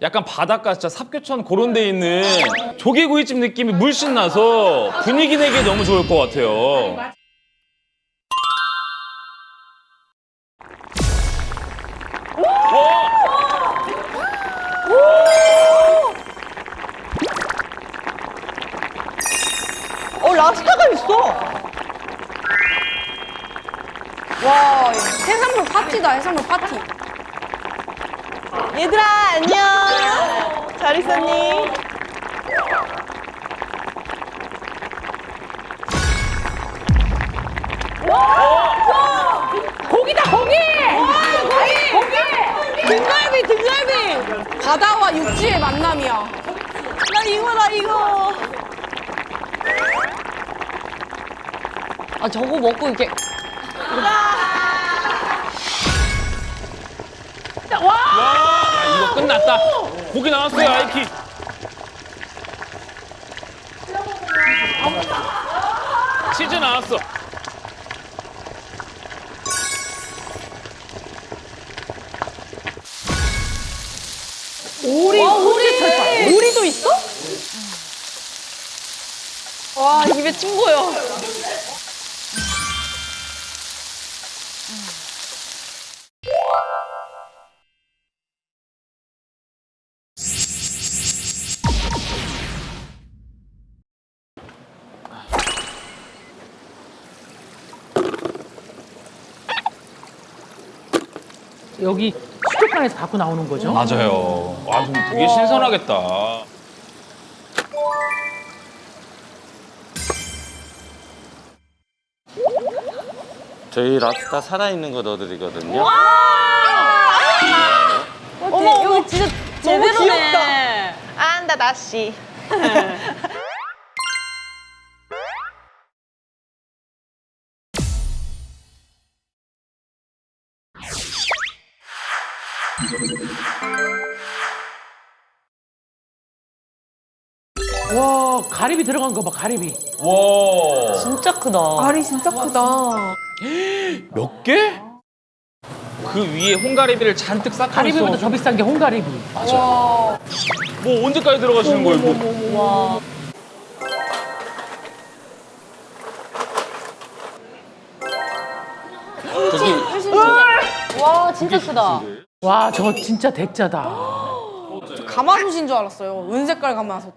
약간 바닷가 진짜 삽교천 그런 데 있는 조개구이집 느낌이 물씬 나서 분위기 내기 너무 좋을 것 같아요. 어 랍스타가 있어. 와 해산물 파티다 해산물 파티. 얘들아 안녕. 잘 있었니? 고기다 고기. 고기 고기. 등갈비 등갈비. 바다와 육지의 만남이야. 나 이거 나 이거. 아 저거 먹고 이렇게 났다. 고기 나왔어요, 아이키. 치즈 나왔어. 오리 오리 오리도 있어? 와 입에 침 고여. 여기 수족관에서 갖고 나오는 거죠? 맞아요. 와, 좀 되게 신선하겠다. 저희 랍스타 살아있는 거 넣어드리거든요. 어머 여기 진짜 제대로네. 귀엽다. 안다 다시. 와 가리비 들어간 거 봐 가리비. 와, 진짜 크다. 알이 진짜 크다. 몇 개? 그 위에 홍가리비를 잔뜩 쌓고 가리비보다 있어. 더 비싼 게 홍가리비. 뭐 언제까지 들어가시는 거예요? 뭐. 저기 와 진짜 크다. 와 저거 진짜 대짜다. 가마솥인 줄 알았어요. 은색깔 가마솥.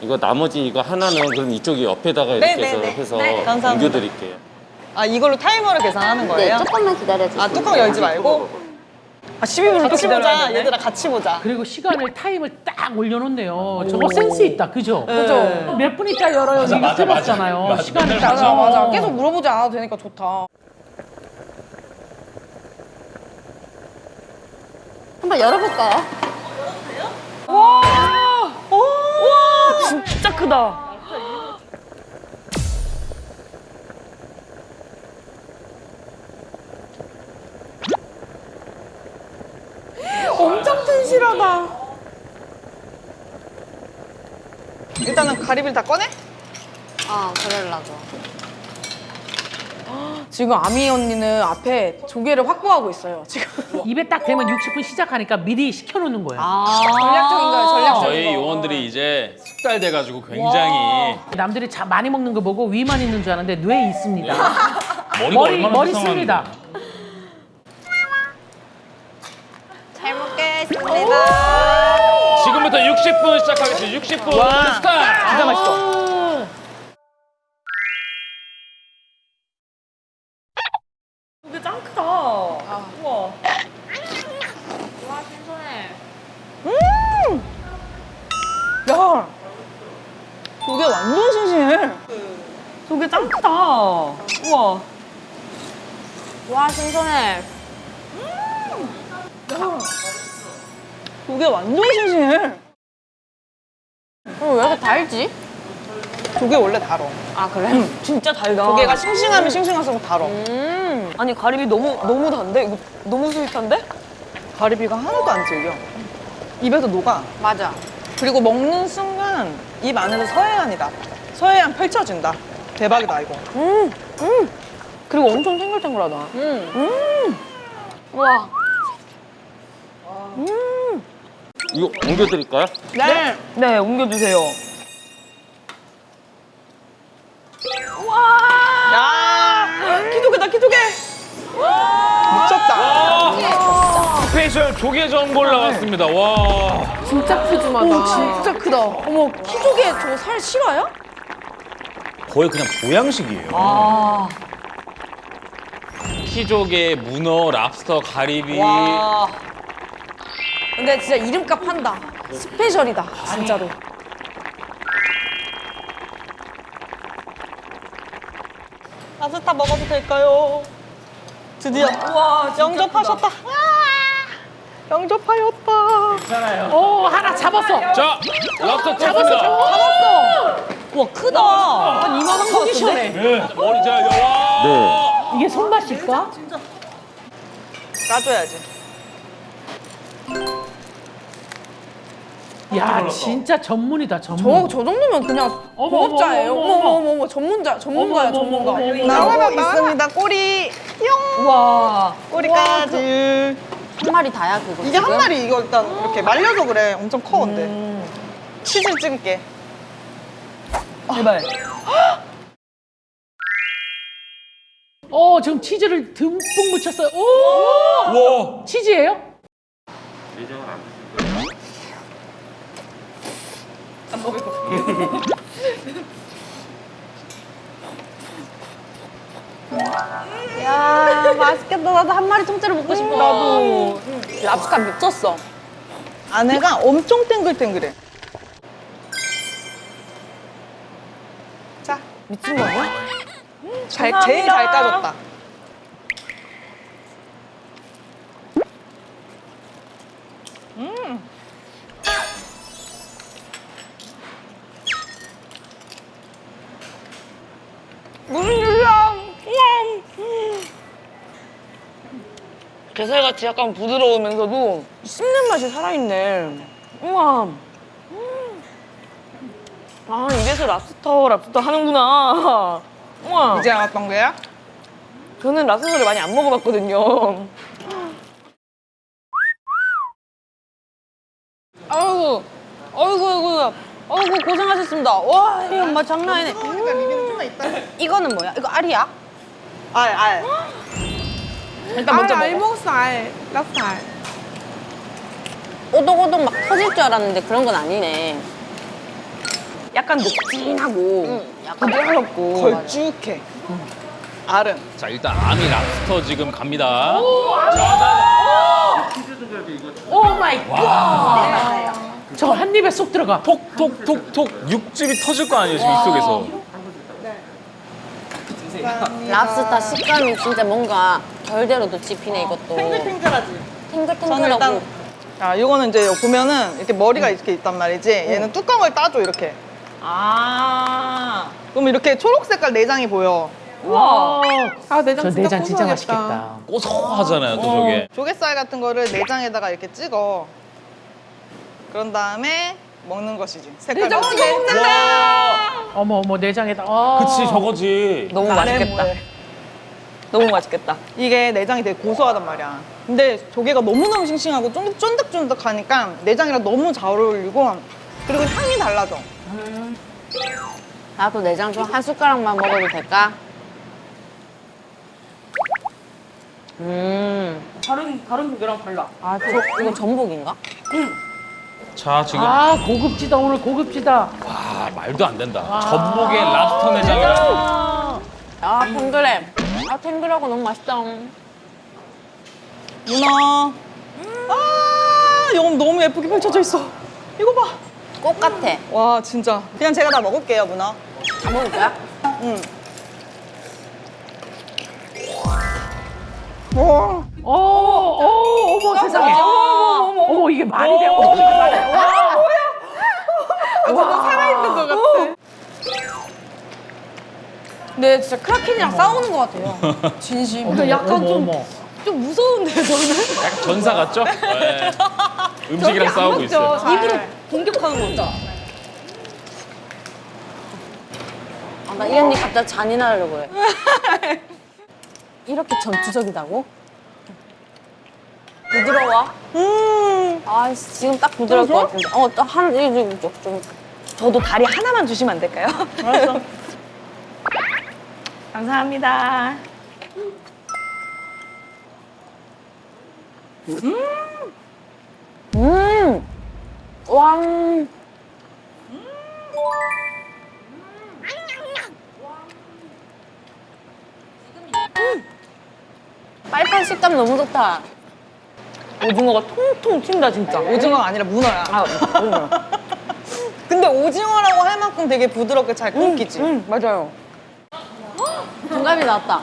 이거 나머지 이거 하나는 그럼 이쪽이 옆에다가 이렇게 네, 해서, 네, 네. 해서 네, 감사합니다. 옮겨드릴게요. 아 이걸로 타이머를 계산하는 거예요? 네, 조금만 기다려주세요. 아 뚜껑 열지 말고. 아 12분을 같이 보자. 얘들아 같이 보자. 그리고 시간을 타임을 딱 올려놓네요. 저거 센스 있다, 그죠? 그죠? 몇 분 있다 열어요. 이게 맞아, 틀었잖아요. 맞아. 시간을 딱. 맞아 맞아. 계속 물어보지 않아도 되니까 좋다. 한번 열어볼까요? 진짜 크다. 엄청 튼실하다. 일단은 가리비를 다 꺼내? 아 그럴라고. 지금 아미 언니는 앞에 조개를 확보하고 있어요. 지금 입에 딱 대면 60분 시작하니까 미리 시켜놓는 거야. 전략적인 거예요. 전략적인 저희 거. 요원들이 이제 숙달돼가지고 굉장히 남들이 자, 많이 먹는 거 보고 위만 있는 줄 알았는데 뇌에 있습니다. 머리가 머리 얼마나 머리. 씁니다. 잘 먹겠습니다. 지금부터 60분 시작하겠습니다. 60분 스타트. 진짜 맛있어. 조개 완전 싱싱해. 어, 왜 이렇게 달지? 조개 원래 달어. 아 그래? 진짜 달다. 조개가 싱싱하면 싱싱할수록 달어. 음. 아니 가리비 너무 너무 단데? 이거 너무 sweet한데? 가리비가 하나도 안 질겨. 입에서 녹아. 맞아. 그리고 먹는 순간 입 안에서 서해안이다. 서해안 펼쳐진다. 대박이다 이거. 그리고 엄청 탱글탱글하다. 음. 와. 이거 옮겨드릴까요? 네. 네, 옮겨주세요. 야 키조개다 키조개. 미쳤다. 스페셜 조개 전골 나왔습니다. 와. 진짜 푸짐하다. 진짜 크다. 어머 키조개 저거 살 실화야? 거의 그냥 보양식이에요. 아. 키조개, 문어, 랍스터, 가리비. 와. 근데 진짜 이름값 한다. 스페셜이다. 진짜로. 파스타 먹어도 될까요? 드디어 와 영접하셨다. 와, 영접하였다. 오 하나 잡았어. 자, 랍스터 잡았습니다. 와, 크다. 한 이만한 거 속이 같은데? 네, 머리 잘 와. 네. 이게 손맛일까? 까줘야지. 야 진짜 전문이다 전문. 저, 저 정도면 그냥 어머, 공업자예요. 어머, 어머, 어머, 어머, 전문자, 전문가야, 전문가. 나오고 있습니다. 꼬리 뿅. 와. 꼬리까지. 한 마리 다야, 그거. 이게 한 지금? 마리 이거 일단 이렇게 말려서 그래. 엄청 커 근데. 치즈 찍을게. 제발. 어 지금 치즈를 듬뿍 묻혔어요. 오 와. 치즈예요? 야, 맛있겠다. 나도 한 마리 통째로 먹고 싶어. 나도. 랍스터 미쳤어. 안에가 엄청 탱글탱글해. 자, 미친 거 아니야? 잘, 제일 잘 까졌다. 무슨 일이야? 게살같이 약간 부드러우면서도 씹는 맛이 살아있네. 우와. 아, 이래서 랍스터, 랍스터 하는구나. 우와. 이제 알았던 거야? 저는 랍스터를 많이 안 먹어봤거든요. 아이고, 아이고, 아이고, 아이고, 고생하셨습니다. 와, 이 엄마 장난 아니네. 있다. 이거는 뭐야? 이거 알이야? 알, 알. 일단 먼저 알, 알 먹어. 먹었어, 알. 랍스터 알. 오독오독 막 터질 줄 알았는데 그런 건 아니네. 약간 녹진하고, 부드럽고. 걸쭉해. 알은. 자, 일단 아미 랍스터 지금 갑니다. Oh my God. 저 한입에 쏙 들어가. 톡톡톡톡 육즙이 터질 거 아니에요, 지금 입속에서. 랍스터 식감이 진짜 뭔가 결대로도 찝히네, 이것도. 탱글탱글하지. 탱글탱글하고. 일단 자, 이거는 이제 보면은 이렇게 머리가 이렇게 있단 말이지. 얘는 뚜껑을 따줘 이렇게. 아. 그럼 이렇게 초록 색깔 내장이 보여. 와. 아, 내장 저 진짜 내장 진짜 고소하겠다. 맛있겠다. 고소하잖아요, 또 저게. 조개살 같은 거를 내장에다가 이렇게 찍어. 그런 다음에 먹는 것이지. 색깔 내장 봐. 찍어 먹는다. 어머 어머 내장에다. 아. 그치, 저거지. 너무 맛있겠다. 뭐해. 너무 맛있겠다. 이게 내장이 되게 고소하단 말이야. 근데 조개가 너무너무 싱싱하고 쫀득- 쫀득쫀득하니까 내장이랑 너무 잘 어울리고 그리고 향이 달라져. 나도 내장 좀 한 숟가락만 먹어도 될까? 음. 다른 다른 조개랑 달라. 아, 저, 이거 전복인가? 자, 지금. 아 고급지다 오늘 고급지다. 와, 말도 안 된다. 전복에 랍스터 탱글해. 아, 탱글하고 너무 맛있다. 문어. 아, 이거 너무 예쁘게 펼쳐져 있어. 이거 봐. 꽃 같아. 와, 진짜. 그냥 제가 다 먹을게요, 문어. 다 먹을 거야? 응. 와, 어, 어, 어머 세상에. 어머 이게 말이 돼. 어머 이게 말이 돼. 와. 아, 저거 살아있는 것 같아. 근데 진짜 크라켄이랑 싸우는 것 같아요. 진심. 근데 약간 좀, 좀 무서운데요, 저는? 약간 전사 같죠? 네. 음식이랑 싸우고 있어요. 입으로 공격하는 거죠. 아, 나이 언니 갑자기 잔인하려고 그래. 이렇게 전투적이다고? 부드러워? 음. 아, 지금 딱 부드러울 것 같은데. 어, 또 한, 좀, 좀. 저도 다리 하나만 주시면 안 될까요? 알았어. 감사합니다. 음! 왕! 빨판 식감 너무 좋다. 오징어가 통통 튄다, 진짜. 오징어가 아니라 문어야. 근데 오징어라고 할 만큼 되게 부드럽게 잘 끊기지. 응, 맞아요. 등갈비 나왔다.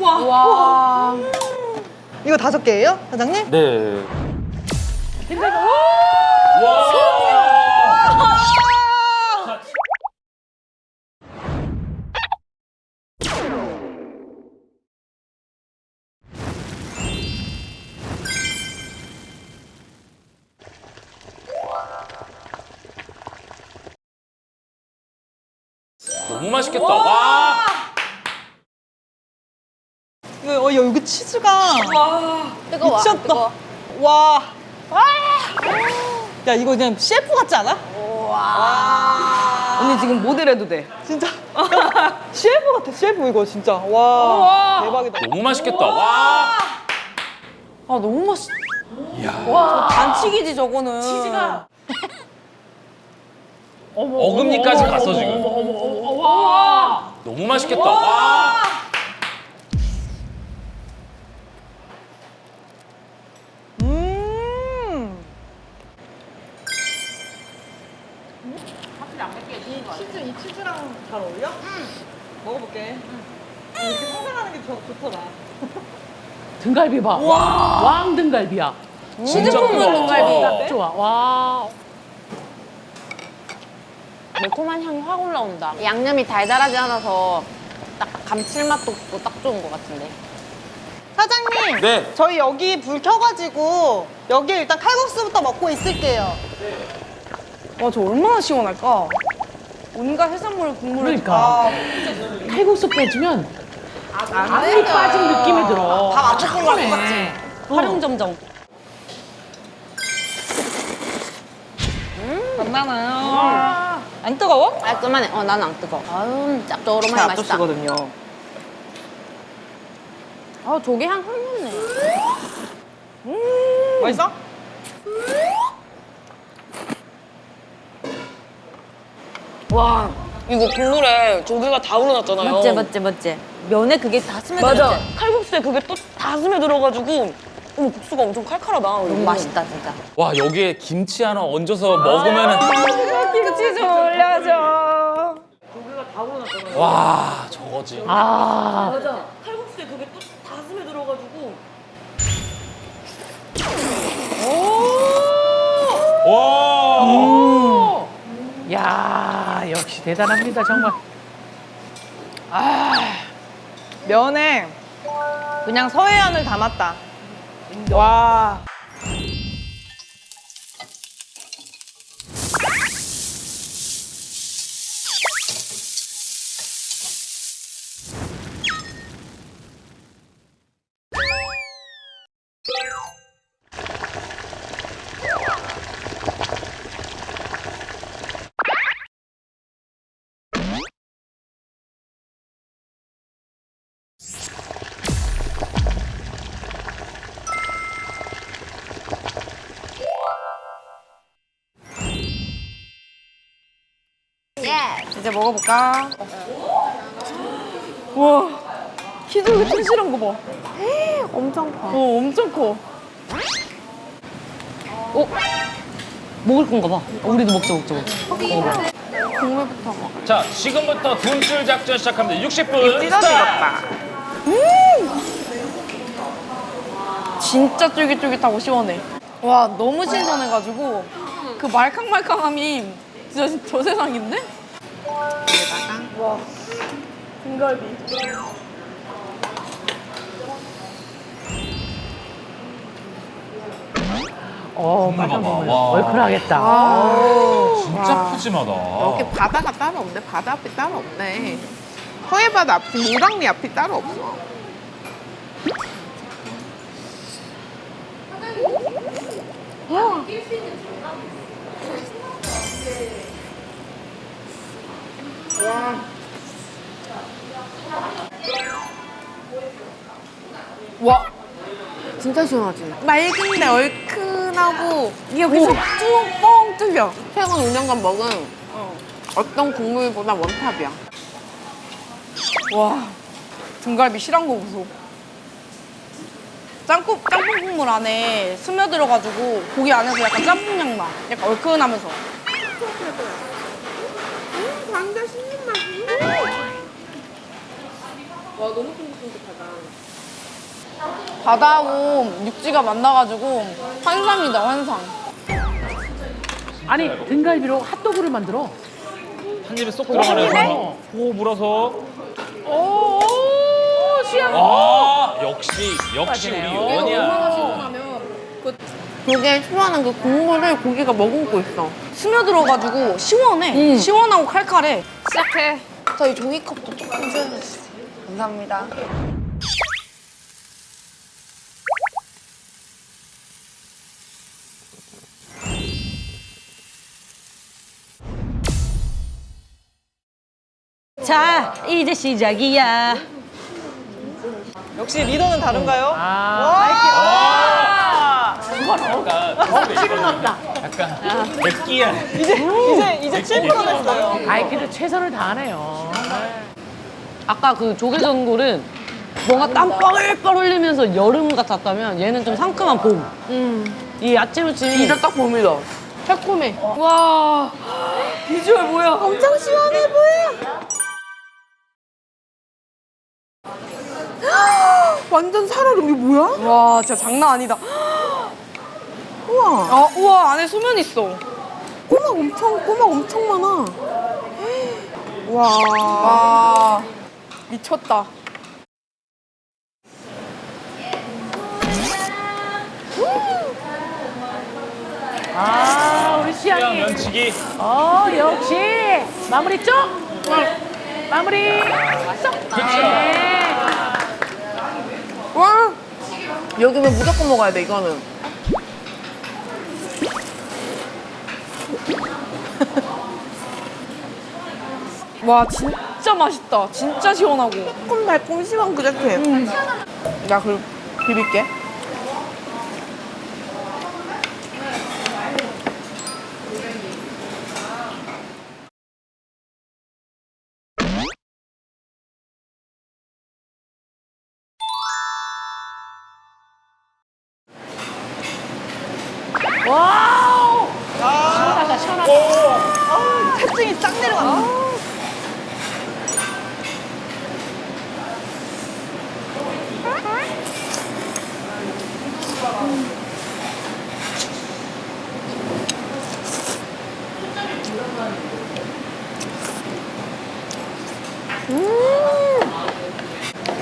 와. 이거 다섯 개예요, 사장님? 네. 너무 맛있겠다. 와. 이거, 어, 여기 치즈가 뜨거워. 미쳤다. 뜨거워. 와. 야, 이거 그냥 셰프 같지 않아? 언니 지금 모델해도 돼. 진짜. 야, 셰프 같아, 셰프 이거 진짜. 와. 대박이다. 너무 맛있겠다. 와. 아, 너무 맛있. 와. 반칙이지, 저거는. 치즈가. 어금니까지 갔어 지금. 너무 맛있겠다. 와. 음. 치즈, 이 치즈랑 잘 어울려? 응. 먹어볼게. 이렇게 상상하는 게 좋, 좋더라. 등갈비 봐. 왕 등갈비야. 진짜 크다. 등갈비. 딱 좋아. 와. 매콤한 향이 확 올라온다. 양념이 달달하지 않아서 딱 감칠맛도 없고 딱 좋은 것 같은데. 사장님. 네. 저희 여기 불 켜가지고 여기 일단 칼국수부터 먹고 있을게요. 와, 저 얼마나 시원할까? 온갖 해산물 국물을 그러니까. 아, 칼국수 빼주면 안이 빠진 느낌이 들어. 밥 안 먹은 거 같지? 활용점정. 장난아요. 안 뜨거워? 깔끔하네. 어, 나는 안 뜨거. 아유, 짭조름하게 맛있다. 거든요 아, 조개 향확 났네. 맛있어? 와, 이거 국물에 조개가 다 우러났잖아요. 맞지, 맞지, 맞지. 면에 그게 다 스며들었지. 맞아. 칼국수에 그게 또 다 스며들어가지고 어머 국수가 엄청 칼칼하다. 너무 맛있다, 진짜. 와 여기에 김치 하나 얹어서 먹으면 은 김치 좀 올려줘. 와 저거지. 아. 칼국수에 그게 또 다 스며들어가지고 와. 야, 역시 대단합니다, 정말. 면에 그냥 서해안을 담았다. 와. 이제 먹어볼까? 와, 키도 이렇게 튼실한 거 봐. 엄청 커. 어, 엄청 커. 어? 먹을 건가 봐. 어, 우리도 먹자, 먹자, 먹자. 자 지금부터 돈쭐 작전 시작합니다. 60분 스타트. 진짜 쫄깃쫄깃하고 시원해. 와, 너무 신선해가지고 그 말캉말캉함이 진짜 저 세상인데? 어, 맛 봐봐. 한번 와. 얼큰하겠다. 진짜 푸짐하다. 여기 바다가 따로 없네. 바다 앞이 따로 없네. 서해바다 앞이 노랑리 앞이 따로 없어. 와 진짜 시원하지? 맑은데 얼큰하고 여기서 쭉 뚫려 최근 5년간 먹은 어떤 국물보다 원탑이야 와 등갈비 실한 거 보소. 짬뽕 짬뽕 국물 안에 스며들어가지고 고기 안에서 약간 짬뽕 향 나. 약간 얼큰하면서. 감자 씹는 바다하고 육지가 만나가지고 환상이다 환상. 아니, 등갈비로 핫도그를 만들어. 한 입에 쏙 들어가면서 호 물어서. 오, 시원. 아 역시 역시 우리 맞아요. 요원이야. 그게 시원한 그 국물을 고기가 머금고 있어 스며들어가지고 시원해. 시원하고 칼칼해. 시작해. 저희 종이컵도 조금 주세요. 감사합니다. 자, 이제 시작이야. 역시 리더는 다른가요? 아, 와! 억지로 넣었다. 약간 백기야. 이제 이제 이제 7% 됐어요. 아이, 그래도 최선을 다하네요. 아까 그 조개전골은 뭔가 땀 뻘뻘 흘리면서 여름 같았다면 얘는 좀 상큼한 봄. 이 야채 무침이 진짜 딱 봄이다. 새콤해. 와, 비주얼 뭐야? 엄청 시원해 보여. 완전 살얼음 이게 뭐야? 와 진짜 장난 아니다. 우와. 아, 우와 안에 소면 있어. 꼬막 엄청 꼬막 엄청 많아. 와. 와 미쳤다. 아, 우리 시향이. 면치기. 어, 역시. 마무리 쪽. 마무리. 쏙. 네. 와 여기는 무조건 먹어야 돼 이거는 와 진짜 맛있다. 진짜 시원하고. 조금 달콤 심한 그 자체. 나 그럼 비빌게.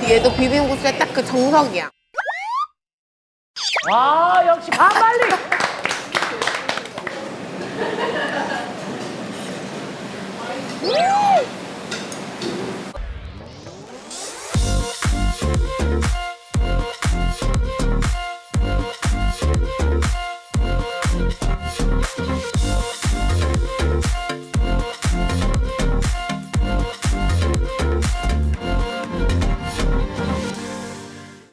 얘도 비빔국수의 딱 그 정석이야 와, 역시 반말리.